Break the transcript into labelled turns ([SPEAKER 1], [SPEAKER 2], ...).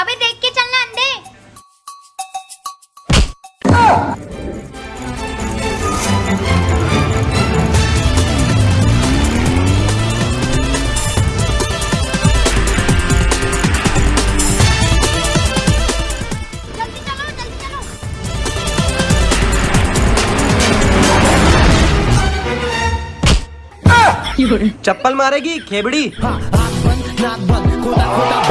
[SPEAKER 1] अबे देख के चलना अंधे। जल्दी चलो जल्दी चलो।
[SPEAKER 2] चप्पल मारेगी खेबड़ी।
[SPEAKER 3] हाँ, नाक बंद खोदा खोदा बात बंद होना